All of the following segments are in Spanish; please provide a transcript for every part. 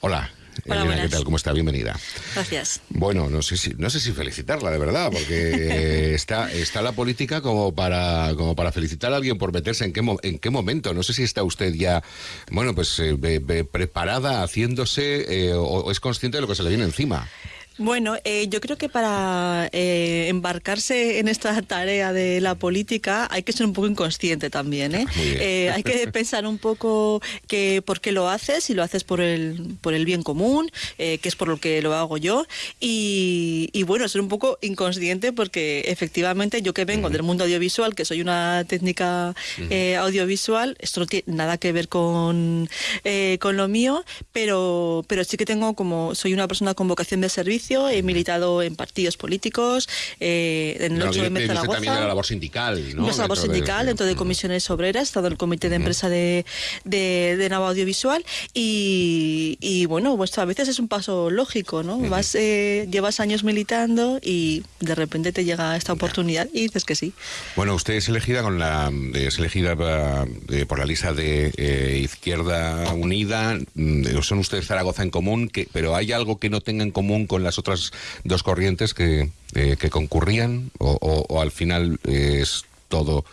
Hola. Hola, Elena, ¿qué tal? ¿Cómo está? Bienvenida. Gracias. Bueno, no sé si, no sé si felicitarla, de verdad, porque eh, está, está la política como para, como para felicitar a alguien por meterse en qué, en qué momento. No sé si está usted ya, bueno, pues eh, be- be- preparada, haciéndose, eh, o, o es consciente de lo que se le viene encima. Bueno, eh, yo creo que para eh, embarcarse en esta tarea de la política hay que ser un poco inconsciente también. ¿eh? Bien. Eh, hay que pensar un poco que por qué lo haces, si lo haces por el, por el bien común, eh, que es por lo que lo hago yo. Y, y bueno, ser un poco inconsciente porque efectivamente yo que vengo del mundo audiovisual, que soy una técnica eh, audiovisual, esto no tiene nada que ver con, eh, con lo mío, pero, pero sí que tengo como, soy una persona con vocación de servicio, he militado en partidos políticos, eh, en el No, 8 tiene- de Zaragoza. también la labor sindical, ¿no? Es labor Dentro de- sindical, dentro de comisiones obreras, he estado en el comité de empresa de, de, de Nava Audiovisual y, y, bueno, pues a veces es un paso lógico, ¿no? Vas, eh, llevas años militando y de repente te llega esta oportunidad y dices que sí. Bueno, usted es elegida con la es elegida eh, por la lista de eh, Izquierda Unida. Mm, Son ustedes Zaragoza en común, que, pero hay algo que no tenga en común con otras dos corrientes que, eh, que concurrían o, o- al final es todo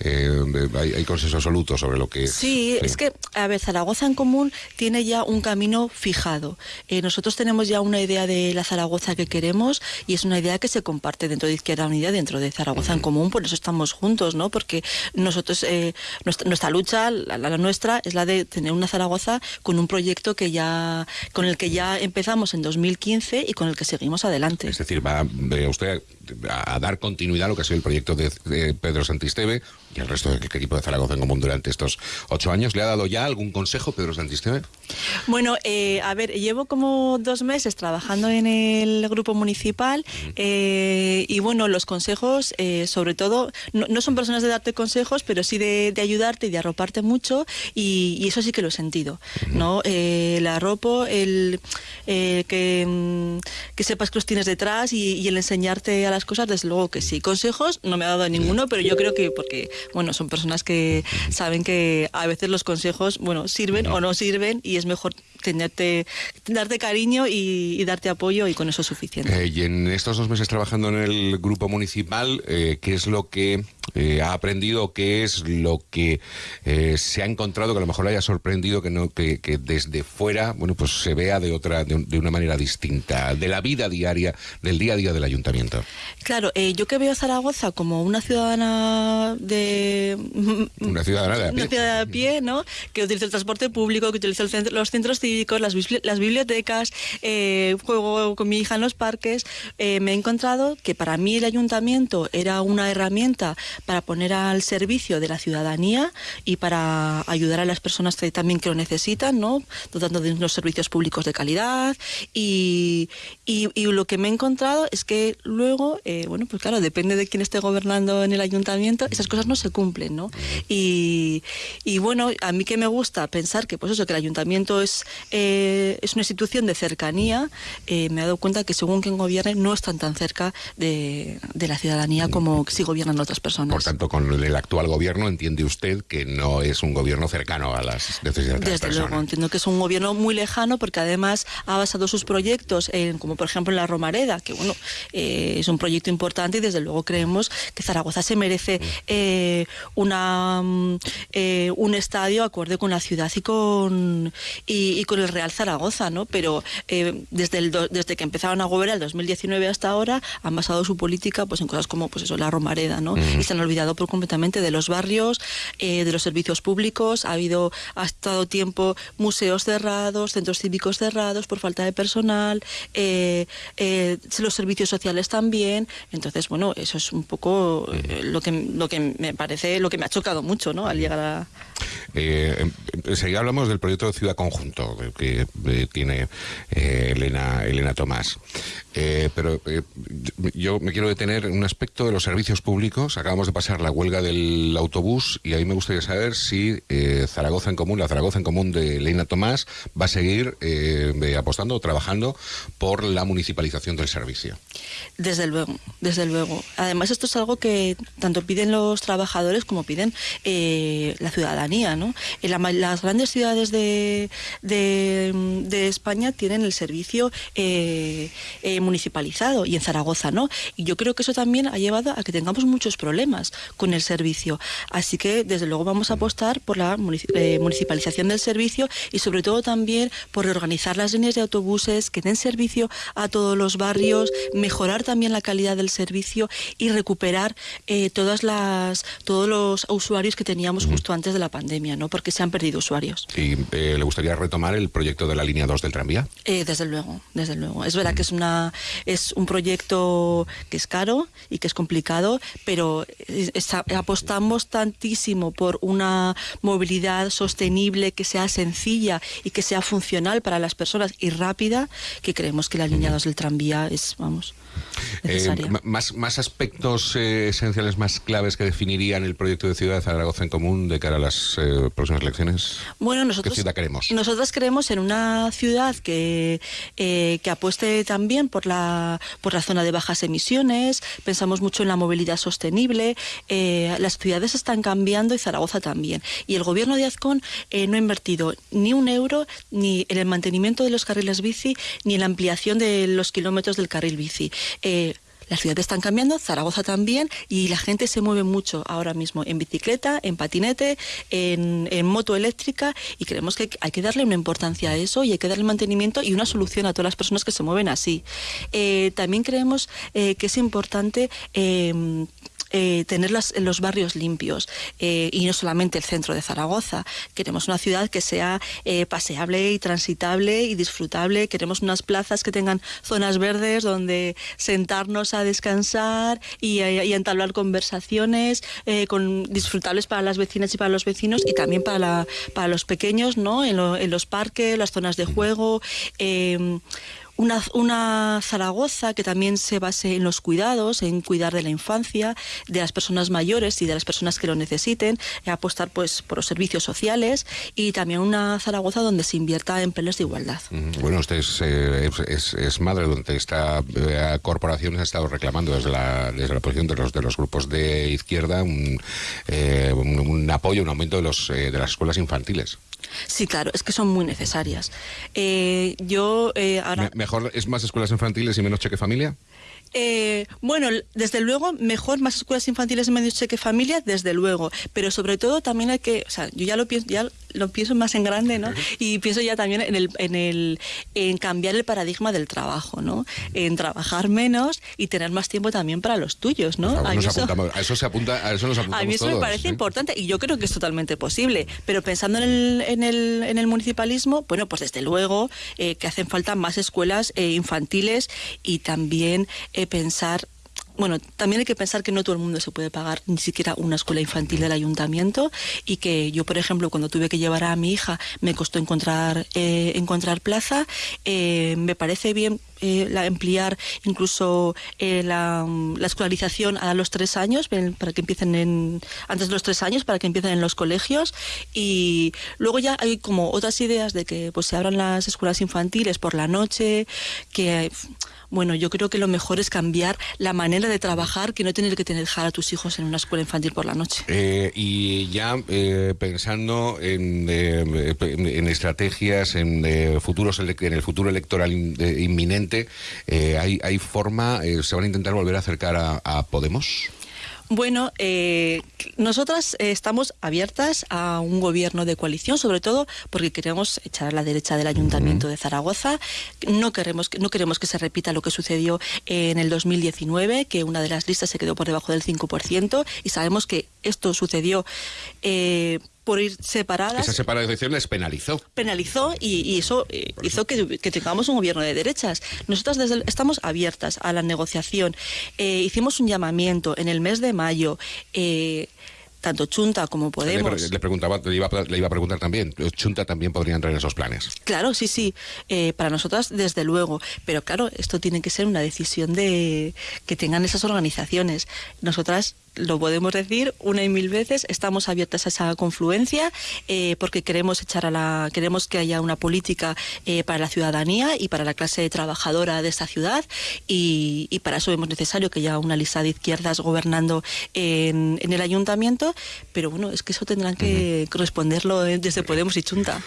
eh, hay, hay consenso absoluto sobre lo que Sí, es que, a ver, Zaragoza en común tiene ya un camino fijado. Eh, nosotros tenemos ya una idea de la Zaragoza que queremos y es una idea que se comparte dentro de Izquierda Unida, dentro de Zaragoza en común, por eso estamos juntos, ¿no? Porque nosotros, eh, nuestra, nuestra lucha, la, la nuestra, es la de tener una Zaragoza con un proyecto que ya, con el que ya empezamos en 2015 y con el que seguimos adelante. Es decir, va usted a, a dar continuidad a lo que ha sido el proyecto de, de Pedro Santisteve y el resto del equipo de Zaragoza en común durante estos ocho años. ¿Le ha dado ya algún consejo Pedro Santisteve? Bueno, eh, a ver, llevo como dos meses trabajando en el grupo municipal eh, y bueno, los consejos, eh, sobre todo, no, no son personas de darte consejos, pero sí de, de ayudarte y de arroparte mucho y, y eso sí que lo he sentido, ¿no? El arropo, el que, mm, que sepas que los tienes detrás y, y el enseñarte a las cosas, desde luego que sí. Consejos no me ha dado ninguno, pero yo creo que porque, bueno, son personas que saben que a veces los consejos, bueno, sirven o no sirven y es mejor tenerte, darte cariño y, darte apoyo y con eso es suficiente. Eh, y en estos dos meses trabajando en el grupo municipal, eh, ¿qué es lo que eh, ha aprendido? ¿Qué es lo que eh, se ha encontrado que a lo mejor le haya sorprendido que no que, que desde fuera, bueno, pues se vea de otra, de, de una manera distinta, de la vida diaria, del día a día del ayuntamiento? Claro, eh, yo que veo a Zaragoza como una ciudadana de... Una ciudadana de a pie. Una ciudad de a pie, ¿no? Que utiliza el transporte público, que utiliza el centro- los centros cívicos, las, bibli- las bibliotecas, juego con mi hija en los parques. me he encontrado que para mí el ayuntamiento era una herramienta para poner al servicio de la ciudadanía y para ayudar a las personas también que lo necesitan, ¿no? Dotando de unos servicios públicos de calidad. Y, y- y lo que me he encontrado es que luego, eh, bueno, pues claro, depende de quién esté gobernando en el ayuntamiento, esas cosas no se cumplen, ¿no? Y, y bueno, a mí que me gusta pensar que, pues eso, que el ayuntamiento es, eh, es una institución de cercanía, eh, me he dado cuenta que según quien gobierne no están tan cerca de, de la ciudadanía como si gobiernan otras personas. Por tanto, con el actual gobierno entiende usted que no es un gobierno cercano a las necesidades de las Desde personas. luego, entiendo que es un gobierno muy lejano porque además ha basado sus proyectos en, como por ejemplo en la Romareda, que bueno, eh, es un proyecto importante y desde luego creemos que Zaragoza se merece eh, una, mm, eh, un estadio acorde con la ciudad y con, y, y con el Real Zaragoza, ¿no? Pero desde, el do- desde que empezaron a gobernar el 2019 hasta ahora han basado su política pues en cosas como pues eso, la Romareda, ¿no? Y se han olvidado por completamente de los barrios, eh, de los servicios públicos. Ha habido, ha estado tiempo museos cerrados, centros cívicos cerrados por falta de personal, eh, eh, los servicios sociales también. Entonces, bueno, eso es un poco lo que lo que me parece, lo que me ha chocado mucho, ¿no? Al llegar a em- enseguida hablamos del proyecto de Ciudad Conjunto que tiene Elena, Elena Tomás. Pero yo me quiero detener en un aspecto de los servicios públicos. Acabamos de pasar la huelga del autobús y ahí me gustaría saber si eh, Zaragoza en Común, la Zaragoza en Común de Leina Tomás, va a seguir eh, apostando o trabajando por la municipalización del servicio. Desde luego, desde luego. Además, esto es algo que tanto piden los trabajadores como piden eh, la ciudadanía. ¿no? En las grandes ciudades de, de, España tienen el servicio eh, eh, municipalizado y en Zaragoza no. Y yo creo que eso también ha llevado a que tengamos muchos problemas con el servicio. Así que, desde luego, vamos a apostar por la municipalización del servicio y, sobre todo, también por reorganizar las líneas de autobuses que den servicio a todos los barrios, mejorar también la calidad del servicio y recuperar eh, todas las, todos los usuarios que teníamos justo antes de la pandemia, ¿no? porque se han perdido usuarios. ¿Y eh, le gustaría retomar el proyecto de la línea 2 del tranvía? Eh, desde luego, desde luego. Es verdad que es, una, es un proyecto que es caro y que es complicado, pero apostamos tantísimo por una movilidad sostenible que sea sencilla y que sea funcional para las personas y rápida, que creemos que la línea 2 del tranvía es, vamos, eh, más, más aspectos eh, esenciales, más claves que definirían el proyecto de ciudad Zaragoza en común de cara a las eh, próximas elecciones. Bueno, nosotros, ¿Qué ciudad queremos? Nosotros queremos en una ciudad que, que apueste también por la, por la zona de bajas emisiones, pensamos mucho en la movilidad sostenible, las ciudades están cambiando y Zaragoza también. Y el gobierno de Azcón no ha invertido ni un euro ni en el mantenimiento de los carriles bici ni en la ampliación de los kilómetros del carril bici. Eh, las ciudades están cambiando, Zaragoza también, y la gente se mueve mucho ahora mismo en bicicleta, en patinete, en, moto eléctrica, y creemos que hay que darle una importancia a eso y hay que darle mantenimiento y una solución a todas las personas que se mueven así. Eh, también creemos eh, que es importante eh, tener los barrios limpios eh, y no solamente el centro de Zaragoza. Queremos una ciudad que sea eh, paseable y transitable y disfrutable. Queremos unas plazas que tengan zonas verdes donde sentarnos a descansar y, entablar conversaciones con, disfrutables para las vecinas y para los vecinos y también para, para los pequeños, ¿no? En, en los parques, las zonas de juego una, Zaragoza que también se base en los cuidados, en cuidar de la infancia, de las personas mayores y de las personas que lo necesiten, apostar pues por los servicios sociales y también una Zaragoza donde se invierta en planes de igualdad. Bueno, usted es, eh, madre donde esta eh, corporación ha estado reclamando desde la, desde la posición de los, de los grupos de izquierda un, eh, apoyo, un aumento de, los, de las escuelas infantiles. Sí, claro, es que son muy necesarias. Eh, yo eh, ahora... ¿Mejor es más escuelas infantiles y menos cheque familia? Eh, bueno, desde luego, mejor más escuelas infantiles y menos cheque familia, desde luego. Pero sobre todo también hay que, o sea, yo ya lo pienso, ya lo pienso más en grande, ¿no? Y pienso ya también en el, en el, en cambiar el paradigma del trabajo, ¿no? En trabajar menos y tener más tiempo también para los tuyos, ¿no? a, eso, se apunta, a eso nos apuntamos A mí eso me parece importante y yo creo que es totalmente posible. Pero pensando en el, en el, en el municipalismo, bueno, pues desde luego eh, que hacen falta más escuelas eh, infantiles y también eh, pensar bueno, también hay que pensar que no todo el mundo se puede pagar ni siquiera una escuela infantil del ayuntamiento y que yo, por ejemplo, cuando tuve que llevar a mi hija me costó encontrar, eh, encontrar plaza. Eh, me parece bien eh, la, ampliar incluso la, escolarización a los tres años para que empiecen en, antes de los tres años para que empiecen en los colegios y luego ya hay como otras ideas de que pues se abran las escuelas infantiles por la noche que bueno, yo creo que lo mejor es cambiar la manera de trabajar que no tener que tener dejar a tus hijos en una escuela infantil por la noche. Eh, y ya eh, pensando en, eh, en, estrategias, en futuros en el futuro electoral inminente, ¿hay, ¿hay, forma, se van a intentar volver a acercar a Podemos? Bueno, eh, nosotras eh, estamos abiertas a un gobierno de coalición, sobre todo porque queremos echar a la derecha del Ayuntamiento de Zaragoza. No queremos, no queremos que se repita lo que sucedió en el 2019, que una de las listas se quedó por debajo del 5%, y sabemos que esto sucedió. Eh, por ir separadas. Esa separación les penalizó. Penalizó y, eso eh, hizo que, tengamos un gobierno de derechas. Nosotras desde estamos abiertas a la negociación. Eh, hicimos un llamamiento en el mes de mayo. Eh, tanto Chunta como Podemos. Le, preguntaba, le iba, a preguntar también, Chunta también podría entrar en esos planes. Claro, sí, sí, para nosotras desde luego, pero claro, esto tiene que ser una decisión de que tengan esas organizaciones. Nosotras lo podemos decir una y mil veces, estamos abiertas a esa confluencia eh, porque queremos echar a la, queremos que haya una política eh, para la ciudadanía y para la clase trabajadora de esta ciudad y, y para eso vemos necesario que haya una lista de izquierdas gobernando en, en el ayuntamiento, pero bueno, es que eso tendrán que responderlo eh, desde Podemos y Chunta.